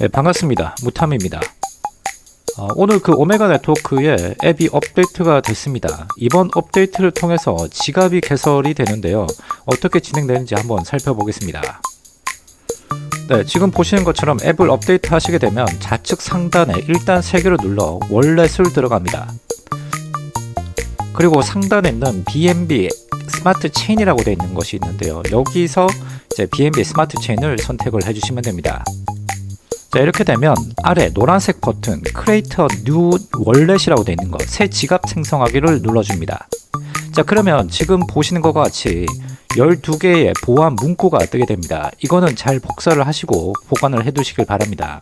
네, 반갑습니다. 무탐입니다. 어, 오늘 그 오메가 네트워크에 앱이 업데이트가 됐습니다. 이번 업데이트를 통해서 지갑이 개설이 되는데요. 어떻게 진행되는지 한번 살펴보겠습니다. 네, 지금 보시는 것처럼 앱을 업데이트 하시게 되면 좌측 상단에 일자 3개를 눌러 wallet을 들어갑니다. 그리고 상단에 있는 BNB 스마트 체인이라고 되어 있는 것이 있는데요. 여기서 이제 BNB 스마트 체인을 선택을 해주시면 됩니다. 자 이렇게 되면 아래 노란색 버튼 Create a New Wallet이라고 되어 있는 것 새 지갑 생성하기를 눌러줍니다. 자 그러면 지금 보시는 것과 같이 12개의 보안 문구가 뜨게 됩니다. 이거는 잘 복사를 하시고 보관을 해 두시길 바랍니다.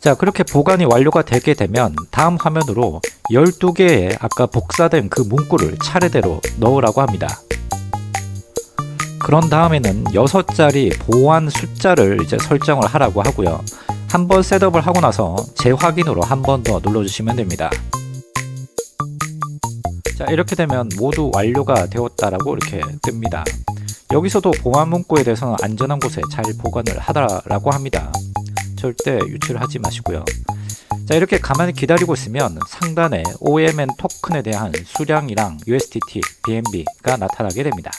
자 그렇게 보관이 완료가 되게 되면 다음 화면으로 12개의 아까 복사된 그 문구를 차례대로 넣으라고 합니다. 그런 다음에는 6자리 보안 숫자를 이제 설정을 하라고 하고요. 한번 셋업을 하고 나서 재확인으로 한 번 더 눌러주시면 됩니다. 자 이렇게 되면 모두 완료가 되었다라고 이렇게 뜹니다. 여기서도 보안 문구에 대해서는 안전한 곳에 잘 보관을 하라라고 합니다. 절대 유출을 하지 마시고요. 자 이렇게 가만히 기다리고 있으면 상단에 OMN 토큰에 대한 수량이랑 USDT, BNB가 나타나게 됩니다.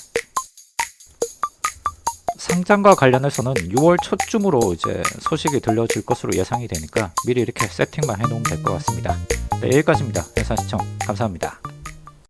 상장과 관련해서는 6월 초쯤으로 이제 소식이 들려질 것으로 예상이 되니까 미리 이렇게 세팅만 해놓으면 될 것 같습니다. 네, 여기까지입니다. 영상 시청 감사합니다.